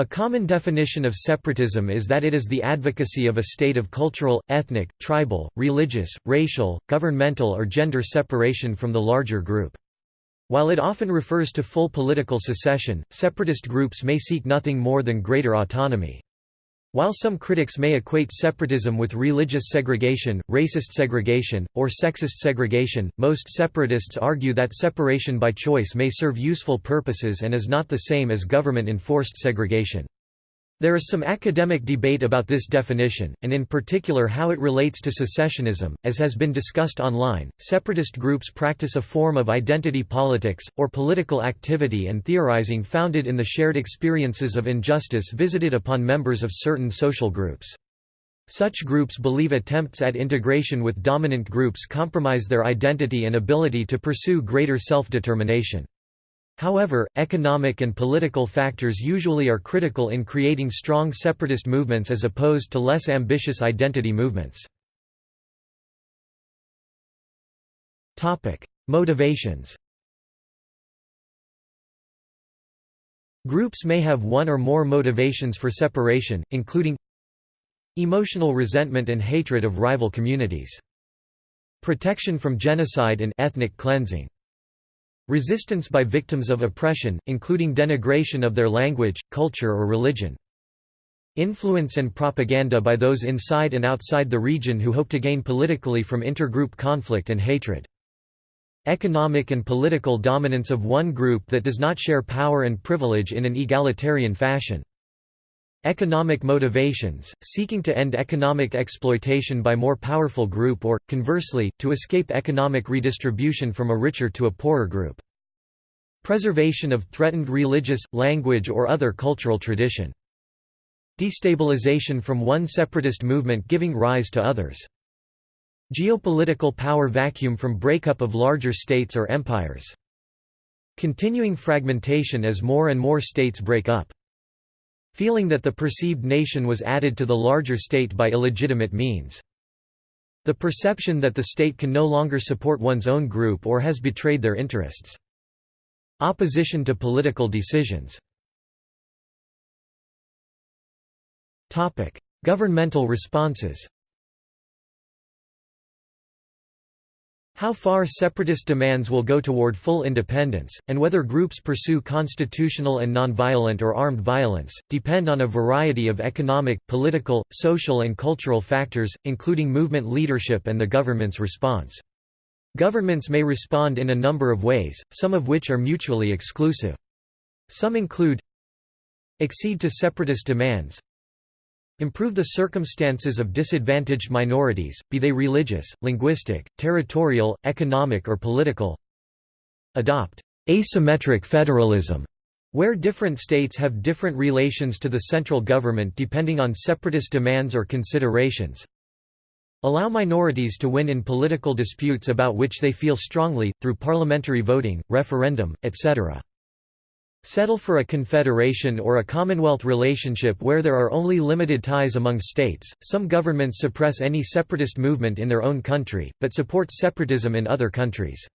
A common definition of separatism is that it is the advocacy of a state of cultural, ethnic, tribal, religious, racial, governmental or gender separation from the larger group. While it often refers to full political secession, separatist groups may seek nothing more than greater autonomy. While some critics may equate separatism with religious segregation, racist segregation, or sexist segregation, most separatists argue that separation by choice may serve useful purposes and is not the same as government-enforced segregation. There is some academic debate about this definition, and in particular how it relates to secessionism. As has been discussed online, separatist groups practice a form of identity politics, or political activity and theorizing founded in the shared experiences of injustice visited upon members of certain social groups. Such groups believe attempts at integration with dominant groups compromise their identity and ability to pursue greater self-determination. However, economic and political factors usually are critical in creating strong separatist movements as opposed to less ambitious identity movements. Motivations Groups may have one or more motivations for separation, including emotional resentment and hatred of rival communities, protection from genocide and ethnic cleansing, Resistance by victims of oppression, including denigration of their language, culture or religion. Influence and propaganda by those inside and outside the region who hope to gain politically from intergroup conflict and hatred. Economic and political dominance of one group that does not share power and privilege in an egalitarian fashion. Economic motivations, seeking to end economic exploitation by more powerful group or, conversely, to escape economic redistribution from a richer to a poorer group. Preservation of threatened religious, language or other cultural tradition. Destabilization from one separatist movement giving rise to others. Geopolitical power vacuum from breakup of larger states or empires. Continuing fragmentation as more and more states break up. Feeling that the perceived nation was added to the larger state by illegitimate means. The perception that the state can no longer support one's own group or has betrayed their interests. Opposition to political decisions Governmental responses How far separatist demands will go toward full independence, and whether groups pursue constitutional and nonviolent or armed violence, depend on a variety of economic, political, social and cultural factors, including movement leadership and the government's response. Governments may respond in a number of ways, some of which are mutually exclusive. Some include Accede to separatist demands Improve the circumstances of disadvantaged minorities, be they religious, linguistic, territorial, economic or political. Adopt asymmetric federalism, where different states have different relations to the central government depending on separatist demands or considerations. Allow minorities to win in political disputes about which they feel strongly, through parliamentary voting, referendum, etc. Settle for a confederation or a commonwealth relationship where there are only limited ties among states. Some governments suppress any separatist movement in their own country, but support separatism in other countries.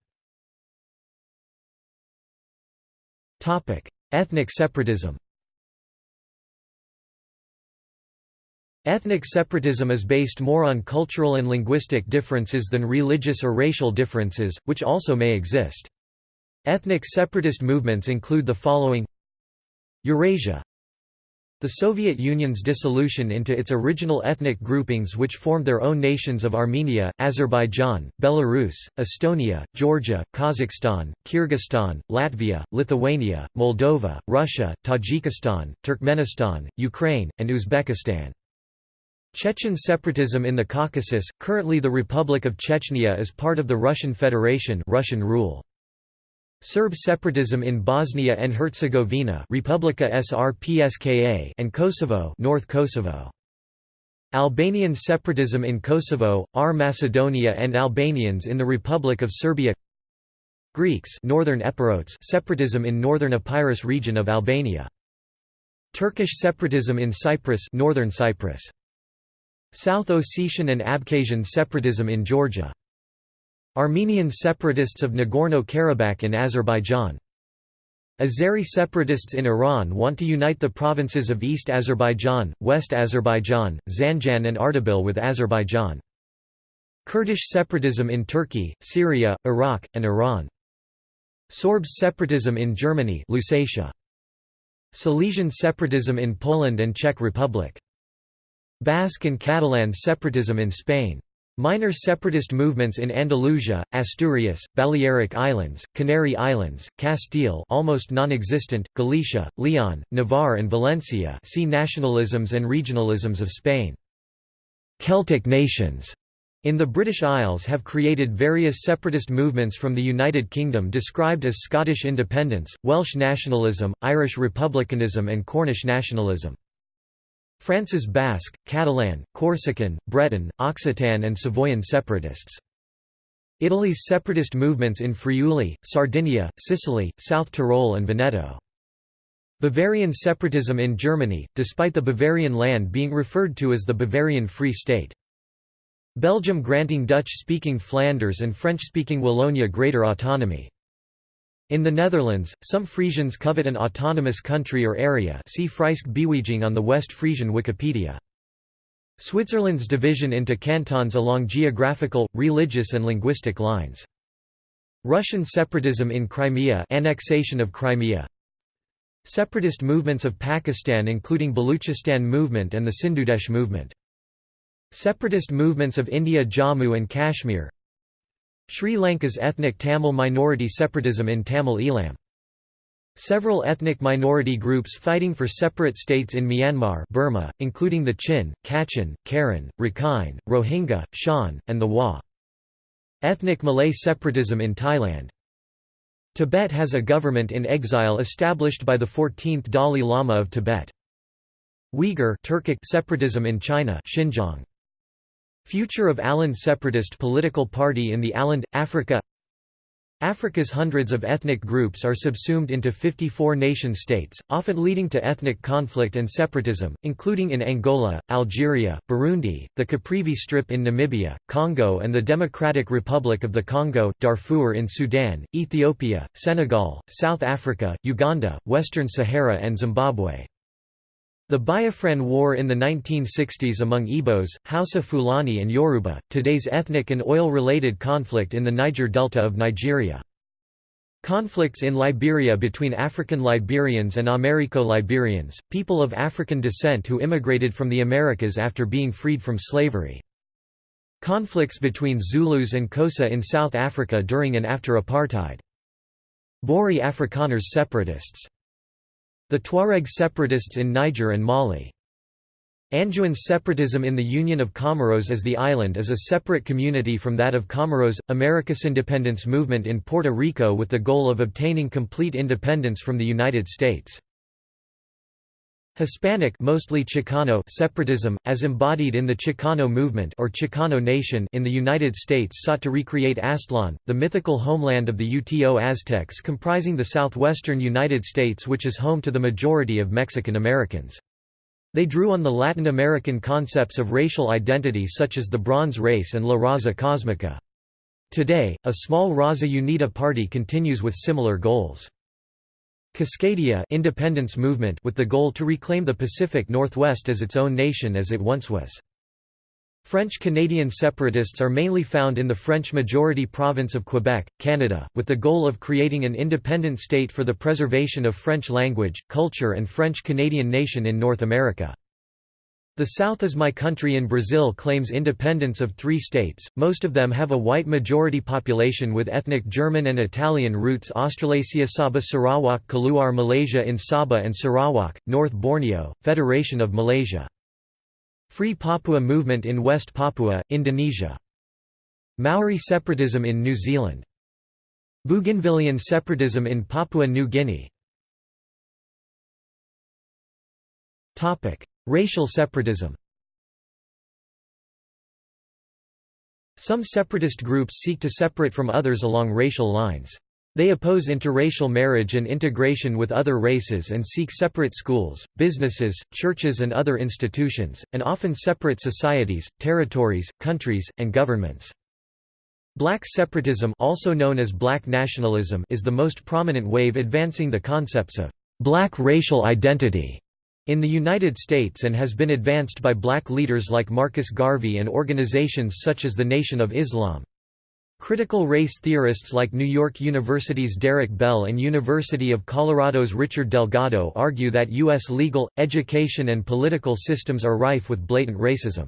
Topic: Ethnic separatism. Ethnic separatism is based more on cultural and linguistic differences than religious or racial differences, which also may exist. Ethnic separatist movements include the following Eurasia the Soviet Union's dissolution into its original ethnic groupings which formed their own nations of Armenia, Azerbaijan, Belarus, Estonia, Georgia, Kazakhstan, Kyrgyzstan, Latvia, Lithuania, Moldova, Russia, Tajikistan, Turkmenistan, Ukraine, and Uzbekistan. Chechen separatism in the Caucasus, currently the Republic of Chechnya is part of the Russian Federation Russian rule. Serb separatism in Bosnia and Herzegovina Republika Srpska and Kosovo North Kosovo. Albanian separatism in Kosovo, R Macedonia and Albanians in the Republic of Serbia Greeks Northern Epirotes separatism in northern Epirus region of Albania. Turkish separatism in Cyprus Northern Cyprus. South Ossetian and Abkhazian separatism in Georgia Armenian separatists of Nagorno-Karabakh in Azerbaijan Azeri separatists in Iran want to unite the provinces of East Azerbaijan, West Azerbaijan, Zanjan and Ardabil with Azerbaijan. Kurdish separatism in Turkey, Syria, Iraq, and Iran. Sorbs separatism in Germany Lusatia. Silesian separatism in Poland and Czech Republic. Basque and Catalan separatism in Spain. Minor separatist movements in Andalusia, Asturias, Balearic Islands, Canary Islands, Castile almost non-existent, Galicia, Leon, Navarre and Valencia see nationalisms and regionalisms of Spain. Celtic nations in the British Isles have created various separatist movements from the United Kingdom described as Scottish independence, Welsh nationalism, Irish republicanism and Cornish nationalism. France's Basque, Catalan, Corsican, Breton, Occitan and Savoyan separatists. Italy's separatist movements in Friuli, Sardinia, Sicily, South Tyrol and Veneto. Bavarian separatism in Germany, despite the Bavarian land being referred to as the Bavarian Free State. Belgium granting Dutch-speaking Flanders and French-speaking Wallonia greater autonomy. In the Netherlands, some Frisians covet an autonomous country or area see Frysk Beweging on the West Frisian Wikipedia. Switzerland's division into cantons along geographical, religious and linguistic lines. Russian separatism in Crimea annexation of Crimea Separatist movements of Pakistan including Baluchistan movement and the Sindhudesh movement Separatist movements of India Jammu and Kashmir Sri Lanka's ethnic Tamil minority separatism in Tamil Eelam Several ethnic minority groups fighting for separate states in Myanmar Burma, including the Chin, Kachin, Karen, Rakhine, Rohingya, Shan, and the Wa. Ethnic Malay separatism in Thailand Tibet has a government in exile established by the 14th Dalai Lama of Tibet. Uyghur Turkic separatism in China Xinjiang. Future of Aland separatist political party in the Aland, Africa Africa's hundreds of ethnic groups are subsumed into 54 nation-states, often leading to ethnic conflict and separatism, including in Angola, Algeria, Burundi, the Caprivi Strip in Namibia, Congo and the Democratic Republic of the Congo, Darfur in Sudan, Ethiopia, Senegal, South Africa, Uganda, Western Sahara and Zimbabwe. The Biafran War in the 1960s among Igbos, Hausa Fulani and Yoruba, today's ethnic and oil-related conflict in the Niger Delta of Nigeria. Conflicts in Liberia between African Liberians and Americo-Liberians, people of African descent who immigrated from the Americas after being freed from slavery. Conflicts between Zulus and Xhosa in South Africa during and after apartheid. Boer Afrikaners separatists the Tuareg separatists in Niger and Mali. Anjouan separatism in the Union of Comoros as the island is a separate community from that of Comoros, America's independence movement in Puerto Rico with the goal of obtaining complete independence from the United States. Hispanic mostly Chicano separatism, as embodied in the Chicano movement or Chicano Nation in the United States sought to recreate Aztlan, the mythical homeland of the Uto Aztecs comprising the southwestern United States which is home to the majority of Mexican Americans. They drew on the Latin American concepts of racial identity such as the Bronze Race and La Raza Cosmica. Today, a small Raza Unida party continues with similar goals. Cascadia independence movement with the goal to reclaim the Pacific Northwest as its own nation as it once was. French-Canadian separatists are mainly found in the French-majority province of Quebec, Canada, with the goal of creating an independent state for the preservation of French language, culture and French-Canadian nation in North America. The South is My Country in Brazil claims independence of three states, most of them have a white majority population with ethnic German and Italian roots Australasia Sabah Sarawak Keluar Malaysia in Sabah and Sarawak, North Borneo, Federation of Malaysia. Free Papua movement in West Papua, Indonesia. Maori separatism in New Zealand. Bougainvillean separatism in Papua New Guinea. Racial separatism Some separatist groups seek to separate from others along racial lines. They oppose interracial marriage and integration with other races and seek separate schools, businesses, churches and other institutions, and often separate societies, territories, countries, and governments. Black separatism also known as black nationalism is the most prominent wave advancing the concepts of black racial identity in the United States and has been advanced by black leaders like Marcus Garvey and organizations such as the Nation of Islam. Critical race theorists like New York University's Derek Bell and University of Colorado's Richard Delgado argue that U.S. legal, education and political systems are rife with blatant racism.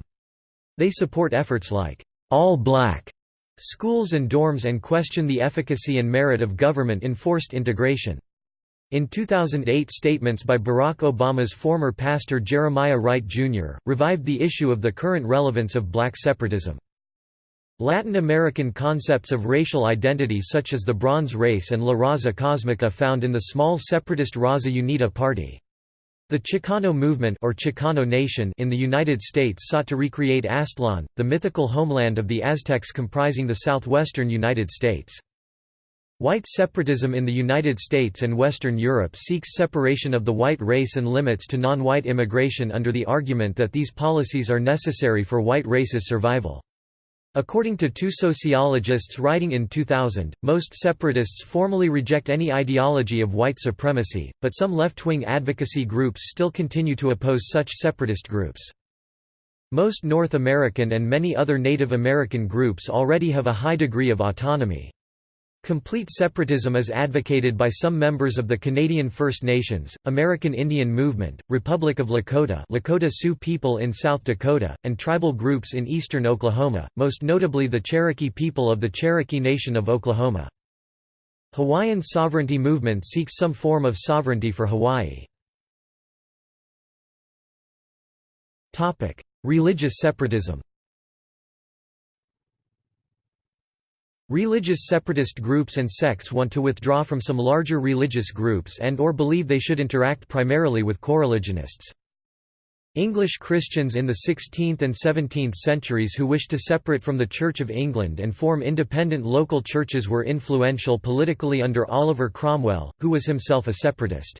They support efforts like, "'all black' schools and dorms and question the efficacy and merit of government-enforced integration. In 2008 statements by Barack Obama's former pastor Jeremiah Wright, Jr., revived the issue of the current relevance of black separatism. Latin American concepts of racial identity such as the Bronze Race and La Raza Cosmica found in the small separatist Raza Unida party. The Chicano movement or Chicano nation in the United States sought to recreate Aztlan, the mythical homeland of the Aztecs comprising the southwestern United States. White separatism in the United States and Western Europe seeks separation of the white race and limits to non-white immigration under the argument that these policies are necessary for white race's survival. According to two sociologists writing in 2000, most separatists formally reject any ideology of white supremacy, but some left-wing advocacy groups still continue to oppose such separatist groups. Most North American and many other Native American groups already have a high degree of autonomy. Complete separatism is advocated by some members of the Canadian First Nations, American Indian Movement, Republic of Lakota Lakota Sioux people in South Dakota, and tribal groups in eastern Oklahoma, most notably the Cherokee people of the Cherokee Nation of Oklahoma. Hawaiian sovereignty movement seeks some form of sovereignty for Hawaii. Religious separatism Religious separatist groups and sects want to withdraw from some larger religious groups and or believe they should interact primarily with coreligionists. English Christians in the 16th and 17th centuries who wished to separate from the Church of England and form independent local churches were influential politically under Oliver Cromwell, who was himself a separatist.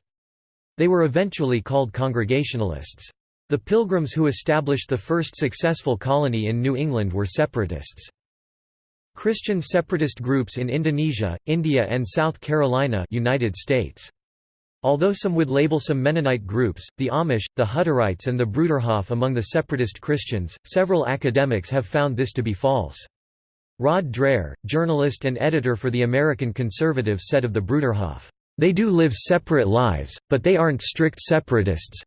They were eventually called Congregationalists. The Pilgrims who established the first successful colony in New England were separatists. Christian separatist groups in Indonesia, India and South Carolina United States. Although some would label some Mennonite groups, the Amish, the Hutterites and the Bruderhof among the separatist Christians, several academics have found this to be false. Rod Dreher, journalist and editor for the American Conservative said of the Bruderhof, "...they do live separate lives, but they aren't strict separatists,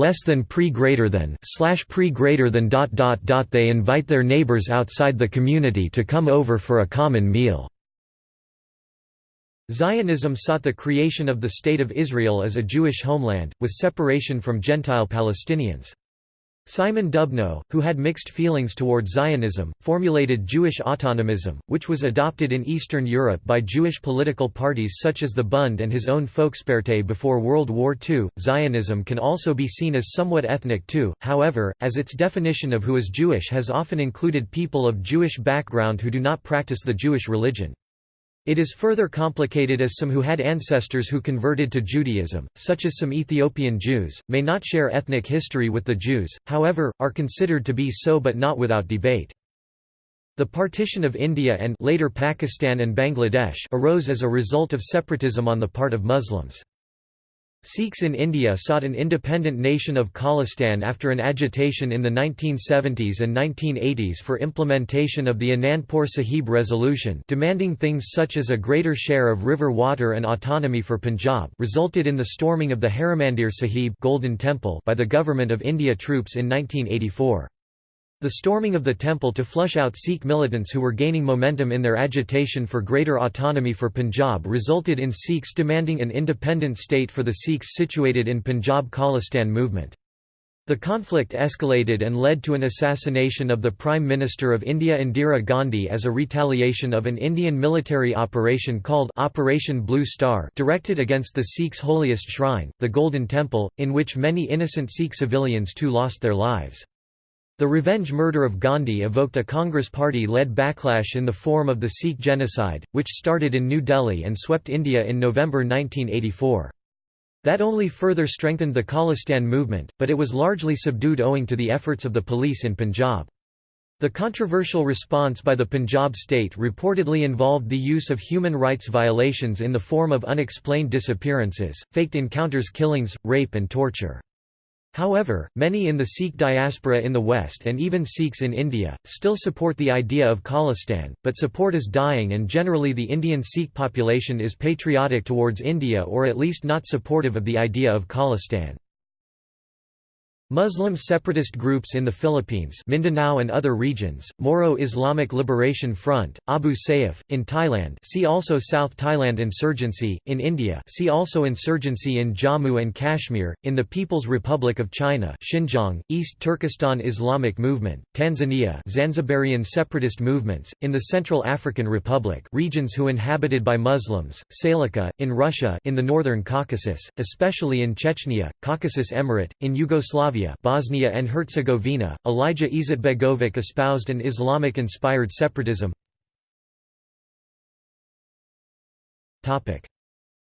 less than pre greater than slash pre greater than dot dot dot they invite their neighbors outside the community to come over for a common meal Zionism sought the creation of the State of Israel as a Jewish homeland, with separation from Gentile Palestinians. Simon Dubnow, who had mixed feelings toward Zionism, formulated Jewish autonomism, which was adopted in Eastern Europe by Jewish political parties such as the Bund and his own Volkspartei before World War II. Zionism can also be seen as somewhat ethnic too, however, as its definition of who is Jewish has often included people of Jewish background who do not practice the Jewish religion. It is further complicated as some who had ancestors who converted to Judaism, such as some Ethiopian Jews, may not share ethnic history with the Jews, however, are considered to be so but not without debate. The partition of India and later Pakistan and Bangladesh arose as a result of separatism on the part of Muslims. Sikhs in India sought an independent nation of Khalistan after an agitation in the 1970s and 1980s for implementation of the Anandpur Sahib resolution demanding things such as a greater share of river water and autonomy for Punjab resulted in the storming of the Harimandir Sahib Golden Temple by the Government of India troops in 1984. The storming of the temple to flush out Sikh militants who were gaining momentum in their agitation for greater autonomy for Punjab resulted in Sikhs demanding an independent state for the Sikhs situated in Punjab Khalistan movement. The conflict escalated and led to an assassination of the Prime Minister of India Indira Gandhi as a retaliation of an Indian military operation called Operation Blue Star directed against the Sikhs' holiest shrine, the Golden Temple, in which many innocent Sikh civilians too lost their lives. The revenge murder of Gandhi evoked a Congress party-led backlash in the form of the Sikh genocide, which started in New Delhi and swept India in November 1984. That only further strengthened the Khalistan movement, but it was largely subdued owing to the efforts of the police in Punjab. The controversial response by the Punjab state reportedly involved the use of human rights violations in the form of unexplained disappearances, faked encounters killings, rape and torture. However, many in the Sikh diaspora in the West and even Sikhs in India, still support the idea of Khalistan, but support is dying and generally the Indian Sikh population is patriotic towards India or at least not supportive of the idea of Khalistan. Muslim separatist groups in the Philippines Mindanao and other regions, Moro Islamic Liberation Front, Abu Sayyaf, in Thailand see also South Thailand Insurgency, in India see also Insurgency in Jammu and Kashmir, in the People's Republic of China Xinjiang, East Turkestan Islamic Movement, Tanzania Zanzibarian separatist movements, in the Central African Republic regions who inhabited by Muslims, Seleka, in Russia in the Northern Caucasus, especially in Chechnya, Caucasus Emirate, in Yugoslavia Bosnia and Herzegovina, Alija Izetbegovic espoused an Islamic-inspired separatism.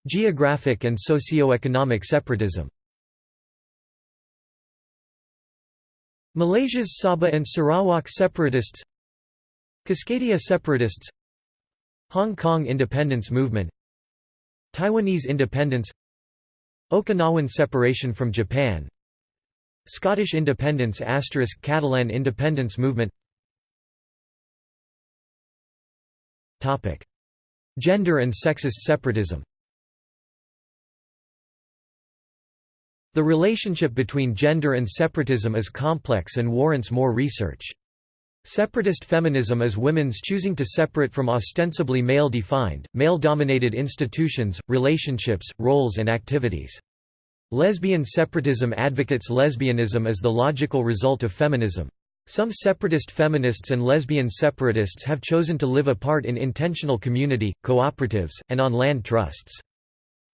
Geographic and socio-economic separatism Malaysia's Sabah and Sarawak separatists Cascadia separatists Hong Kong independence movement Taiwanese independence Okinawan separation from Japan Scottish independence asterisk Catalan independence movement Topic. Gender and sexist separatism The relationship between gender and separatism is complex and warrants more research. Separatist feminism is women's choosing to separate from ostensibly male-defined, male-dominated institutions, relationships, roles and activities. Lesbian separatism advocates lesbianism as the logical result of feminism. Some separatist feminists and lesbian separatists have chosen to live apart in intentional community, cooperatives, and on land trusts.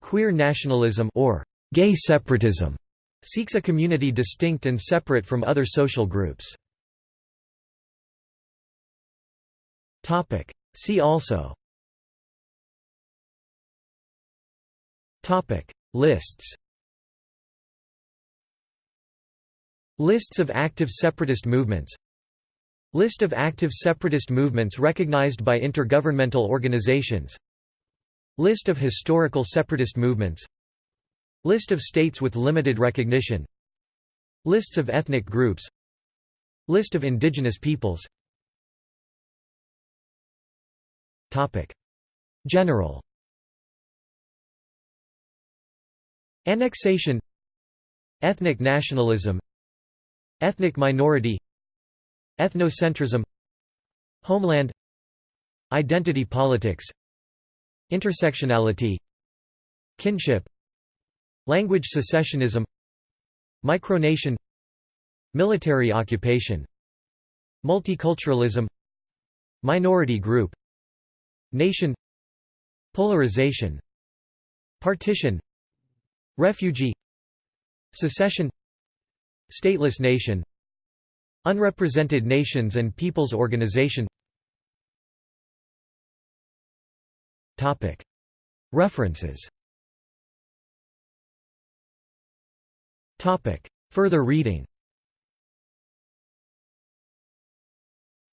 Queer nationalism or gay separatism seeks a community distinct and separate from other social groups. See also Lists Lists of active separatist movements. List of active separatist movements recognized by intergovernmental organizations. List of historical separatist movements. List of states with limited recognition. Lists of ethnic groups. List of indigenous peoples. General. Annexation. Ethnic nationalism Ethnic minority Ethnocentrism Homeland Identity politics Intersectionality Kinship Language secessionism Micronation Military occupation Multiculturalism Minority group Nation Polarization Partition Refugee Secession Stateless nation Unrepresented Nations and Peoples Organization References Further reading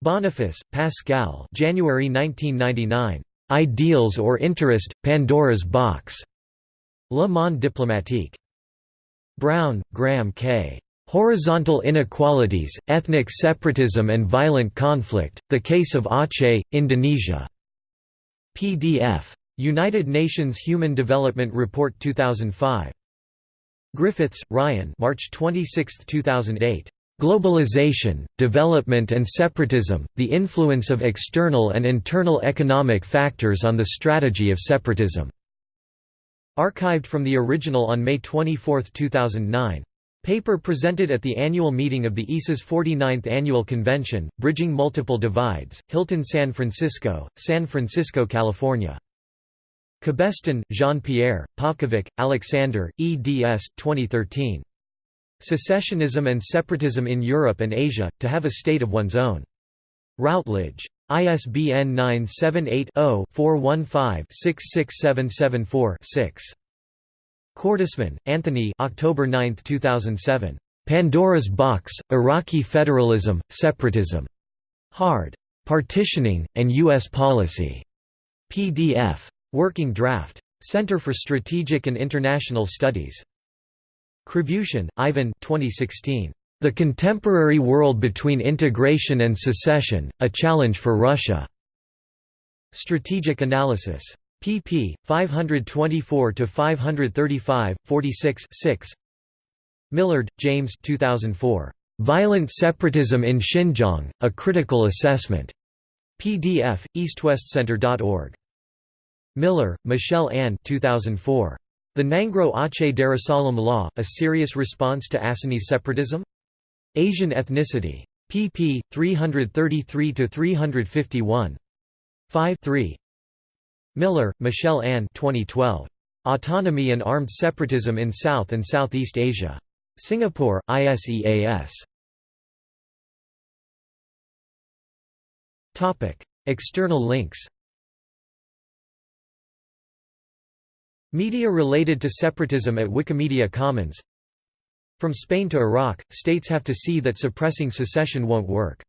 Boniface, Pascal January 1999. Ideals or Interest, Pandora's Box. Le Monde diplomatique. Brown, Graham K. Horizontal Inequalities, Ethnic Separatism and Violent Conflict, The Case of Aceh, Indonesia. PDF. United Nations Human Development Report 2005. Griffiths, Ryan March 26, 2008. Globalization, Development and Separatism, The Influence of External and Internal Economic Factors on the Strategy of Separatism. Archived from the original on May 24, 2009. Paper presented at the annual meeting of the ISA's 49th Annual Convention, Bridging Multiple Divides, Hilton San Francisco, San Francisco, California. Cabestan, Jean-Pierre, Pavkovic, Alexander, eds. 2013. Secessionism and Separatism in Europe and Asia, to have a state of one's own. Routledge. ISBN 978 0 415 66774 6. Cordesman, Anthony October 9, 2007. Pandora's Box, Iraqi Federalism, Separatism. Hard. Partitioning, and U.S. Policy. PDF. Working draft. Center for Strategic and International Studies. Krivushin, Ivan 2016. The Contemporary World Between Integration and Secession, A Challenge for Russia. Strategic Analysis. Pp. 524 to 535, 46 6. Millward, James 2004. Violent Separatism in Xinjiang, A Critical Assessment. PDF, eastwestcenter.org. Miller, Michelle Ann 2004. The Nanggroe Aceh Darussalam Law, A Serious Response to Acehnese Separatism? Asian Ethnicity. pp. 333 to 351. 5 3. Miller, Michelle Ann 2012. Autonomy and Armed Separatism in South and Southeast Asia. Singapore, ISEAS. External links Media related to separatism at Wikimedia Commons From Spain to Iraq, states have to see that suppressing secession won't work